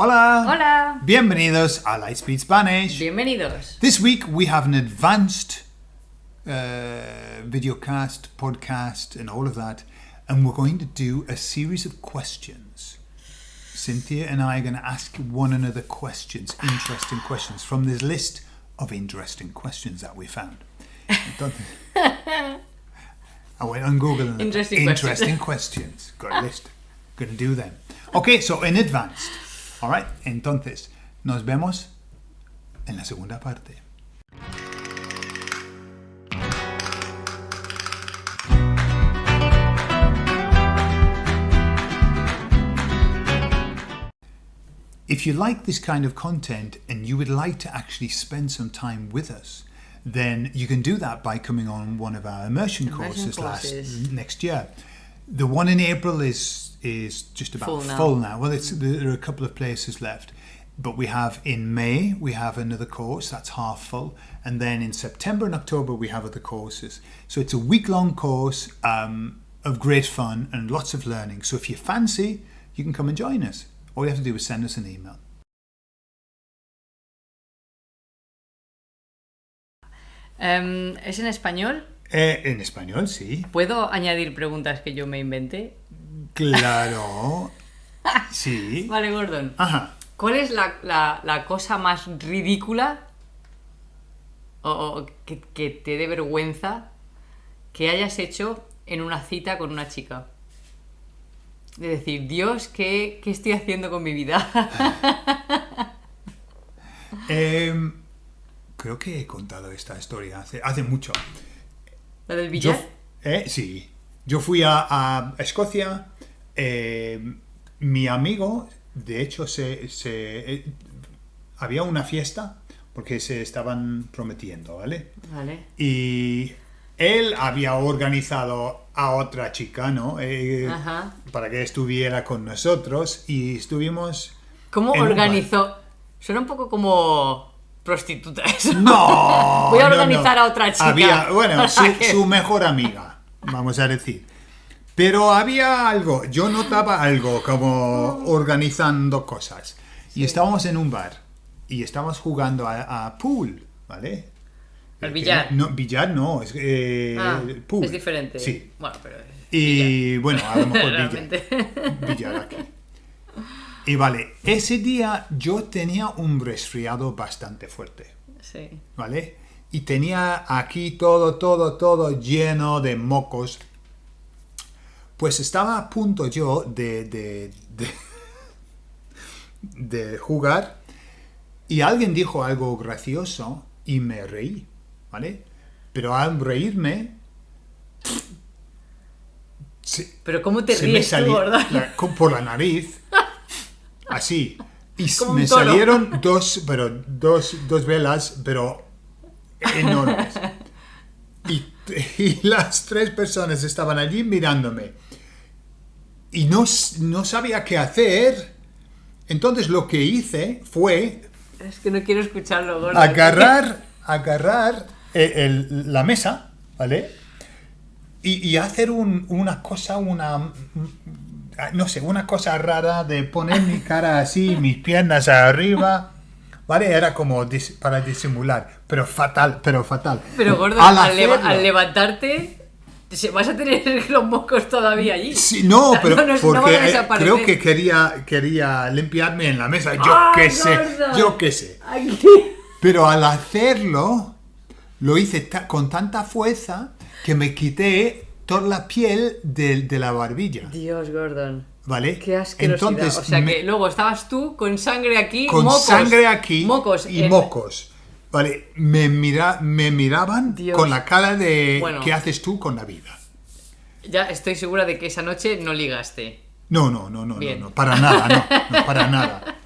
Hola. Hola. Bienvenidos a Lightspeed Spanish. Bienvenidos. This week we have an advanced uh, videocast, podcast, and all of that, and we're going to do a series of questions. Cynthia and I are going to ask one another questions, interesting questions, from this list of interesting questions that we found. I went on Google and Interesting interesting questions. Got a list. Going to do them. Okay, so in advanced. All right, entonces nos vemos en la segunda parte. If you like this kind of content and you would like to actually spend some time with us, then you can do that by coming on one of our immersion, Immersion courses, last courses. next year. The one in April is is just about Full now. full now. Well, it's, there are a couple of places left, but we have in May we have another course that's half full, and then in September and October we have other courses. So it's a week long course um, of great fun and lots of learning. So if you fancy, you can come and join us. All you have to do is send us an email. Em, ¿Es en español? Eh, en español, sí. ¿Puedo añadir preguntas que yo me inventé? Claro. Sí. Vale, Gordon. Ajá. ¿Cuál es la, la- la cosa más ridícula o, o que, que te dé vergüenza que hayas hecho en una cita con una chica? De decir, Dios, ¿qué, qué estoy haciendo con mi vida? Em, creo que he contado esta historia hace, hace mucho. ¿La del Yo, billar? eh, sí. Yo fui a, a Escocia. Eh, mi amigo, de hecho, se, se- eh, había una fiesta porque se estaban prometiendo, ¿vale? Vale. Y él había organizado a otra chica, ¿no? Eh, Ajá. para que estuviera con nosotros y estuvimos... ¿Cómo organizó? Suena un poco como prostituta eso. No. Voy a organizar no. a otra chica. Había, bueno, su mejor amiga, vamos a decir. Pero había algo, yo notaba algo como organizando cosas. Y estábamos en un bar y estábamos jugando a, a pool, ¿vale? Al Eh, billar. No, billar no, es eh, Ah, pool. es diferente. Sí. Bueno, pero. Y bueno, a lo mejor billar. Billar aquí. Y vale, ese día yo tenía un resfriado bastante fuerte. Sí. ¿vale? Y tenía aquí todo, todo, todo lleno de mocos. Pues estaba a punto yo de, de, de, de jugar y alguien dijo algo gracioso y me reí, ¿vale? Pero al reírme... se- Pero ¿cómo te me ríes tú, la- con- por la nariz, así. Y me salieron dos, pero dos, dos velas, pero enormes. Y, y las tres personas estaban allí mirándome. Y no, no sabía qué hacer. Entonces lo que hice fue Es que no quiero escucharlo, gordo. agarrar, agarrar el- el- la mesa, ¿vale? Y, y hacer un- una cosa, una, no sé, una cosa rara de poner mi cara así, mis piernas arriba, ¿vale? Era como dis- para disimular, pero fatal, pero fatal. Pero gordo, Al levantarte, vas a tener los mocos todavía allí. Sí, no, pero No, no, porque eh, creo que quería, quería limpiarme en la mesa, yo ¡Ah, qué sé, yo qué sé. Pero al hacerlo, lo hice ta- con tanta fuerza que me quité toda la piel de, de la barbilla, Dios, Gordon. ¿vale? Qué asquerosidad. Entonces, o sea me- que luego estabas tú con sangre aquí, con mocos. sangre aquí Mocos. y en- mocos, ¿vale? Me, mira, me miraban Dios. con la cara de Bueno. ¿qué haces tú con la vida? Ya estoy segura de que esa noche no ligaste. No, no, no, no, no, no, para nada, no, no, para nada.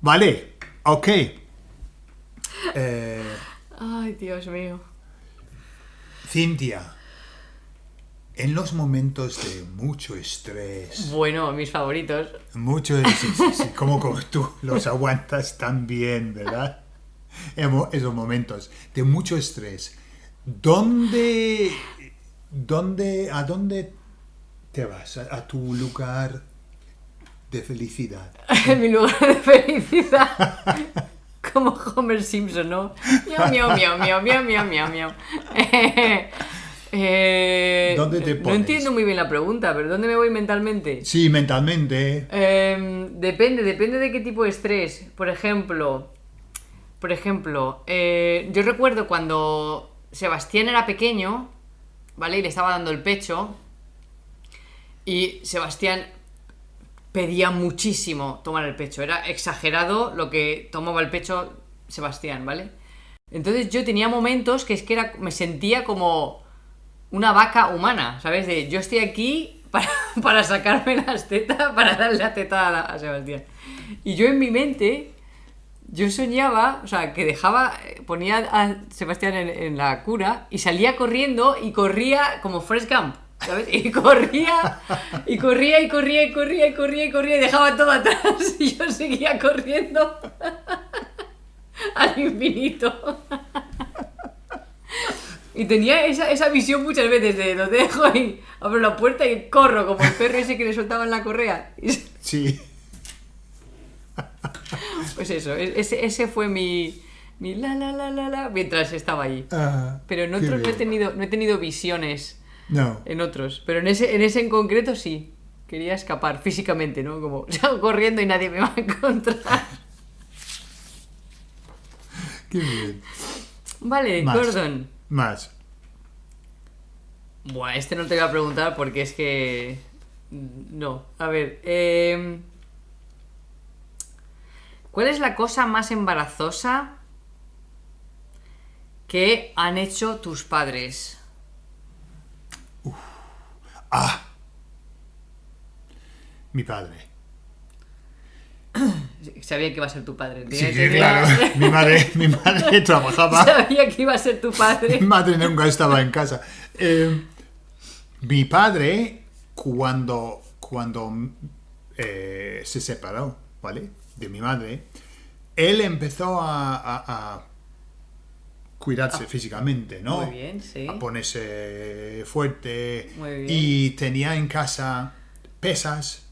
Vale, ok. Eh, Ay, Dios mío. Cintia, en los momentos de mucho estrés, Bueno, mis favoritos. mucho, sí, sí, sí, como, como tú los aguantas tan bien, ¿verdad? Esos momentos de mucho estrés, ¿dónde, dónde, a dónde te vas? ¿A, a tu lugar de felicidad. en mi lugar de felicidad. Como Homer Simpson, ¿no? Miau, miau, miau, miau, miau, miau, miau, miau. Eh, ¿Dónde te No pones? entiendo muy bien la pregunta, pero ¿dónde me voy mentalmente? Sí, mentalmente. Eh, depende, depende de qué tipo de estrés. Por ejemplo, por ejemplo, eh, yo recuerdo cuando Sebastián era pequeño, ¿vale? Y le estaba dando el pecho. Y Sebastián pedía muchísimo tomar el pecho. Era exagerado lo que tomaba el pecho Sebastián, ¿vale? Entonces yo tenía momentos que es que era, me sentía como una vaca humana, ¿sabes? De yo estoy aquí para, para sacarme las tetas, para darle la teta a, Sebastián. Y yo en mi mente, yo soñaba, o sea, que dejaba, ponía a Sebastián en, en la cura y salía corriendo y corría como Forrest Gump. ¿Sabes? Y corría, y corría, y corría, y corría, y corría, y corría, y dejaba todo atrás, y yo seguía corriendo al infinito. Y tenía esa, esa visión muchas veces de lo dejo y abro la puerta y corro como el perro ese que le soltaban la correa. Sí. pues eso, e- ese, ese fue mi, mi la la la la la mientras estaba allí. Ah, Pero en otros no he tenido, no he tenido visiones No. en otros. Pero en ese, en ese en concreto sí. Quería escapar físicamente, ¿no? Como salgo corriendo y nadie me va a encontrar. Qué bien. Vale, Más. Gordon. Más. Buah, este no te voy a preguntar porque es que. No. A ver. em, ¿Cuál es la cosa más embarazosa que han hecho tus padres? Ah. Mi padre. Sabía que iba a ser tu padre. Sí, claro. Mi madre, mi madre trabajaba. Sabía que iba a ser tu padre. Mi madre nunca estaba en casa. Eh, mi padre, cuando, cuando eh, se separó, ¿vale? De mi madre, él empezó a, a- a cuidarse físicamente, ¿no? Ah. Muy bien, sí. A ponerse fuerte. Muy bien. Y tenía en casa pesas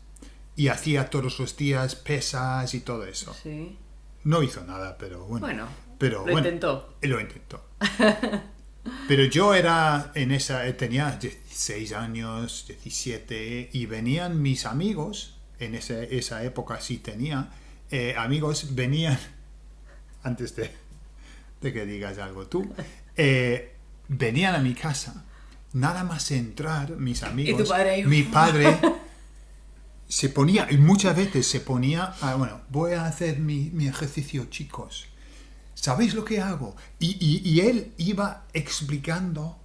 y hacía todos los días pesas y todo eso. Sí. No hizo nada, pero bueno. Bueno, pero lo bueno, intentó. Lo intentó. Pero yo era en esa, eh, tenía 16 años, 17, y venían mis amigos, en ese- esa época sí tenía, eh, amigos venían, antes de, de que digas algo tú, eh, venían a mi casa, nada más entrar mis amigos, padre ahí, mi padre se ponía, y muchas veces se ponía, ah, bueno, voy a hacer mi, mi ejercicio, chicos. ¿Sabéis lo que hago? Y, y- y él iba explicando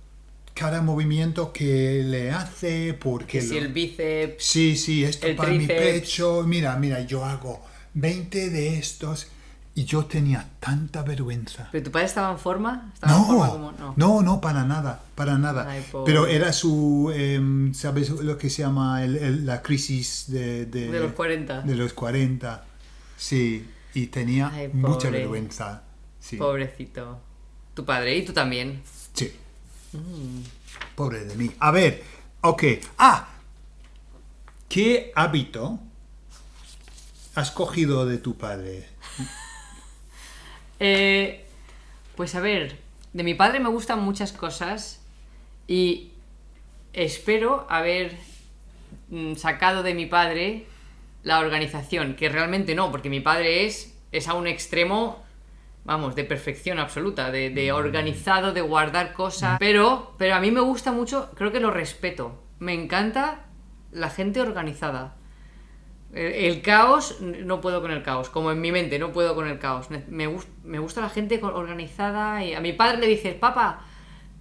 cada movimiento que le hace, porque... Que si lo- el bíceps. Sí, sí, esto para mi pecho. Mira, mira, yo hago 20 de estos y yo tenía tanta vergüenza. ¿Pero tu padre estaba en forma? ¿Estaba en forma No, como.? No. no, no, para nada, para nada. Ay. Pero era su, em, ¿sabes lo que se llama el- el- la crisis de, de, De los 40. de los 40? Sí, y tenía Ay, mucha vergüenza. Sí, Pobrecito. Tu padre y tú también. sí. Mm. Pobre de mí. A ver, ok. Ah, ¿qué hábito has cogido de tu padre? Eh, pues a ver, de mi padre me gustan muchas cosas y espero haber mm, sacado de mi padre la organización, que realmente no, porque mi padre es, es a un extremo, vamos, de perfección absoluta, de, de organizado, de guardar cosas, pero, pero a mí me gusta mucho, creo que lo respeto, me encanta la gente organizada. El, caos, no puedo con el caos, como en mi mente, no puedo con el caos. Me, gus- me gusta la gente organizada y a mi padre le dices, papá,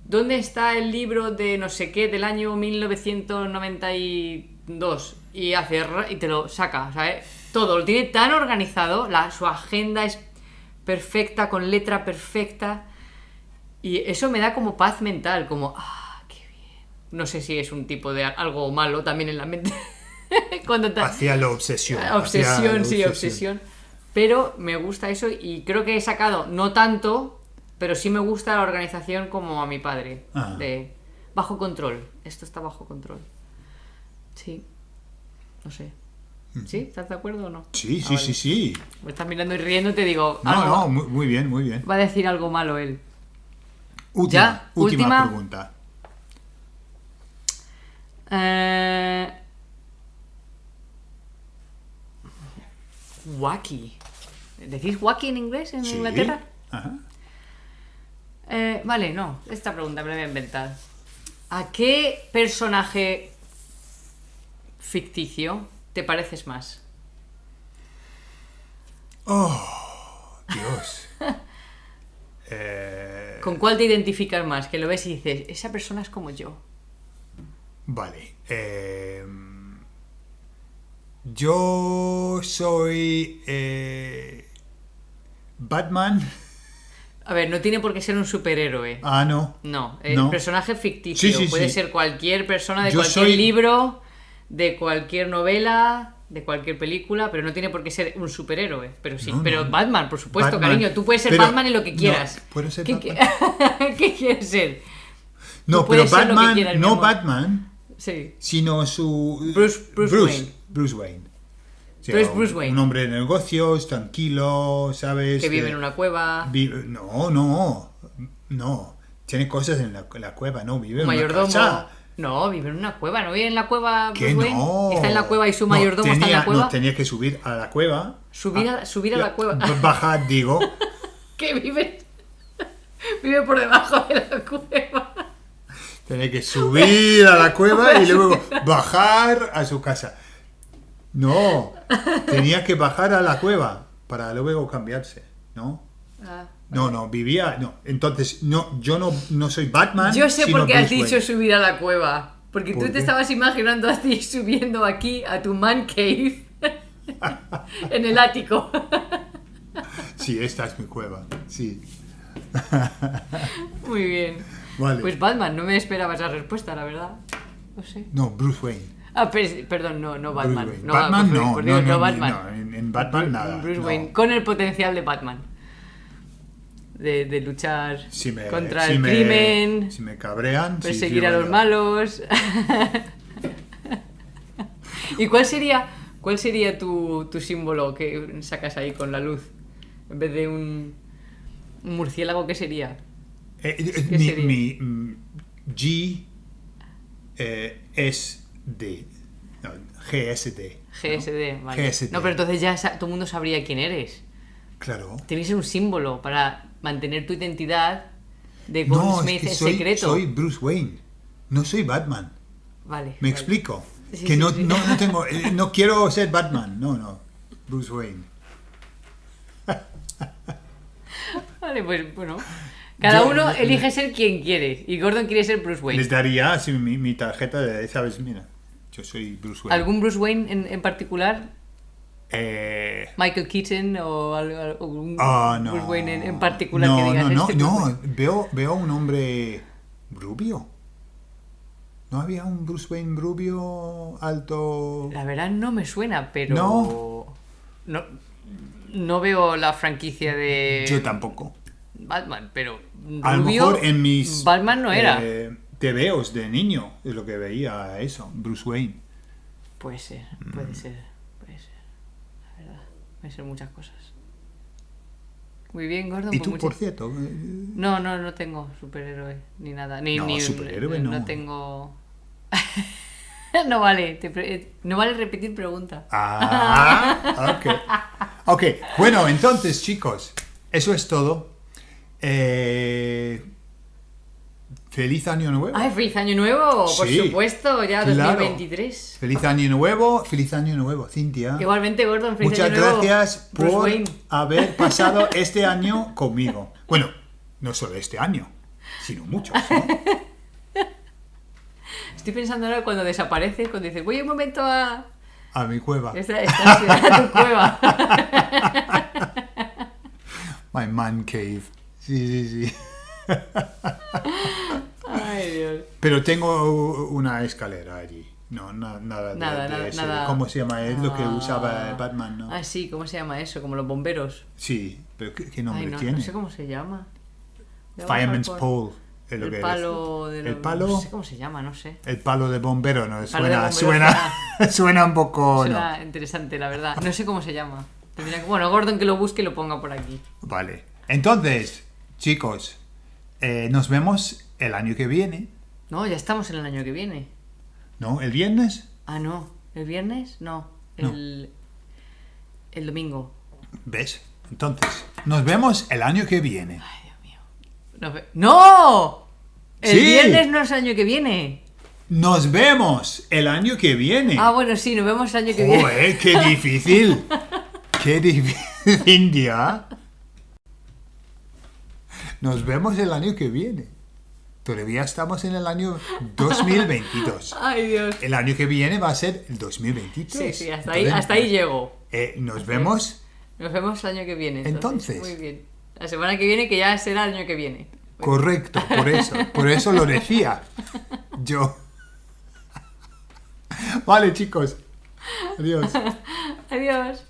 ¿dónde está el libro de no sé qué del año 1992? Y hace y te lo saca, ¿sabes? Todo, lo tiene tan organizado, la, su agenda es perfecta, con letra perfecta. Y eso me da como paz mental, como, ah, qué bien. No sé si es un tipo de algo malo también en la mente. Cuando Hacia la obsesión. Obsesión, la sí, obsesión. Pero me gusta eso y creo que he sacado, no tanto, pero sí me gusta la organización como a mi padre. Ah. De bajo control. Esto está bajo control. Sí. No sé. ¿Sí? ¿Estás de acuerdo o no? Sí, Ah, sí, vale. sí, sí. Me estás mirando y riendo, te digo. No, algo- no, muy, muy bien, muy bien. Va a decir algo malo él. Última, Ya, última, última. pregunta. Eh... Wacky. ¿Decís wacky en inglés en Sí. Inglaterra? Ajá. Eh, vale, no. Esta pregunta me la voy a inventar. ¿A qué personaje ficticio te pareces más? Dios. Eh, ¿Con cuál te identificas más? Que lo ves y dices, esa persona es como yo. vale. eh, yo soy eh, Batman. A ver, no tiene por qué ser un superhéroe. Ah, no. No, es No. personaje ficticio. Sí, sí, Puede sí. ser cualquier persona de Yo cualquier soy- libro, de cualquier novela, de cualquier película, pero no tiene por qué ser un superhéroe. Pero sí, No, pero no. Batman, por supuesto, Batman. cariño. Tú puedes ser Pero- Batman en lo que quieras. ¿puedo ser ¿Qué, Batman? qué- ¿Qué quieres ser? No, pero ser Batman, quieras, no. Batman, Sí. sino su Bruce- Bruce Wayne. Bruce Wayne. O sea, Bruce Wayne. Un hombre de negocios, tranquilo, ¿sabes? Que vive Eh, en una cueva. vive- no, no, no. Tiene cosas en la, cueva, no vive en una mayordomo. casa. No, vive en una cueva. ¿No vive en la cueva Bruce Wayne? no. Está en la cueva y su No, mayordomo está en tenía- la cueva. No, tenía que subir a la cueva. Subir a- subir a la cueva. Bajar, digo. Que vive. vive por debajo de la cueva. Tenía que subir a la cueva y luego bajar a su casa. No, tenía que bajar a la cueva para luego cambiarse, ¿no? Ah. No, no, vivía, no. Entonces, no, yo no, no soy Batman. Yo sé por qué has Bruce dicho Wayne. subir a la cueva. Porque tú ¿Por te qué? estabas imaginando a ti subiendo aquí a tu man cave en el ático. Sí, esta es mi cueva, sí. Muy bien. Vale. Pues Batman, no me esperaba esa respuesta, la verdad. No sé. No, Bruce Wayne. Ah, per- perdón, no, no Batman. No, Batman no, por no, Batman. en, en Batman nada. Bruce. Wayne, con el potencial de Batman. De, de luchar Si me- contra si el me- crimen, Si me cabrean, perseguir sí, a los malos. ¿Y cuál sería, cuál sería tu, tu símbolo que sacas ahí con la luz? En vez de un, un murciélago, ¿qué sería? Eh, eh, ¿Qué mi, sería? mi, mm, G eh, es D. No, GSD. GSD, vale. No, pero entonces ya todo el mundo sabría quién eres. Claro. Tenéis un símbolo para mantener tu identidad de No, Goldsmith es que soy, secreto. soy Bruce Wayne. No soy Batman. Vale. ¿Me vale. explico? Sí, que sí, no, sí. No, no tengo, eh, no quiero ser Batman. No, no. Bruce Wayne. Vale, pues bueno. Cada Yo- uno elige ser quien quiere. Y Gordon quiere ser Bruce Wayne. Les daría así mi, mi tarjeta de, ¿sabes? Mira, yo soy Bruce Wayne. ¿Algún Bruce Wayne en, en particular? Eh, ¿Michael Keaton o al- al- algún ah, no. Bruce Wayne en, en particular no, que digas? No, no, "Este no. Wayne"? Veo, veo un hombre rubio. ¿No había un Bruce Wayne rubio, alto? La verdad no me suena, pero... No. No, no veo la franquicia de Yo tampoco. Batman, pero A lo rubio, mejor en mis Batman no era. eh, tebeos de niño es lo que veía eso, Bruce Wayne. Puede ser, Mm. puede ser, puede ser. La verdad, puede ser muchas cosas. Muy bien, Gordon. Y pues tú, muchas- por cierto, eh, No, no, no tengo superhéroe ni nada. Ni, No, ni superhéroe no. no. tengo. no vale, te pre- no vale repetir pregunta. Ah, ok. Ok, bueno, entonces, chicos, eso es todo. Eh, feliz año nuevo. ¡Ay, feliz año nuevo! Por Sí, supuesto, ya claro. 2023. Feliz año nuevo, feliz año nuevo, Cintia. Igualmente, Gordon, feliz Muchas año nuevo. gracias Bruce por Wayne. haber pasado este año conmigo. Bueno, no solo este año, sino muchos. ¿no? Estoy pensando ahora cuando desapareces, cuando dices, voy un momento a. A mi cueva. Esta, esta ciudad, tu cueva. My man cave. Sí, sí, sí. Ay, Dios. Pero tengo una escalera allí. No, na- nada de, Nada, de nada, ese- nada. ¿Cómo se llama? Es lo que Ah. usaba Batman, ¿no? Ah, sí, ¿cómo se llama eso? Como los bomberos. Sí, pero ¿qué, qué nombre Ay, no, tiene? no sé cómo se llama. Fireman's Pole. Es lo el que palo de El los- palo- No sé cómo se llama, no sé. El palo de bombero, no, suena, bombero suena, suena un poco... no. Suena interesante, la verdad. No sé cómo se llama. Bueno, Gordon que lo busque y lo ponga por aquí. Vale. Entonces, chicos, eh, nos vemos el año que viene, No, ya estamos en el año que viene. ¿no? El viernes. Ah, no. ¿El viernes? No. El, el domingo. ¿Ves? Entonces, nos vemos el año que viene. Ay, Dios mío. Nos ve- ¡No! El Sí. viernes no es el año que viene. Nos vemos el año que viene. Ah, bueno, sí, nos vemos el año que viene. Qué difícil. qué difícil, India. Nos vemos el año que viene. Todavía estamos en el año 2022. Ay, Dios. El año que viene va a ser el 2023. Sí, sí, hasta ahí, Entonces, hasta ahí llego. eh, nos vemos. Nos vemos el año que viene. Entonces. Muy bien. La semana que viene, que ya será el año que viene. Correcto, por eso. Por eso lo decía. Yo. Vale, chicos. Adiós. Adiós.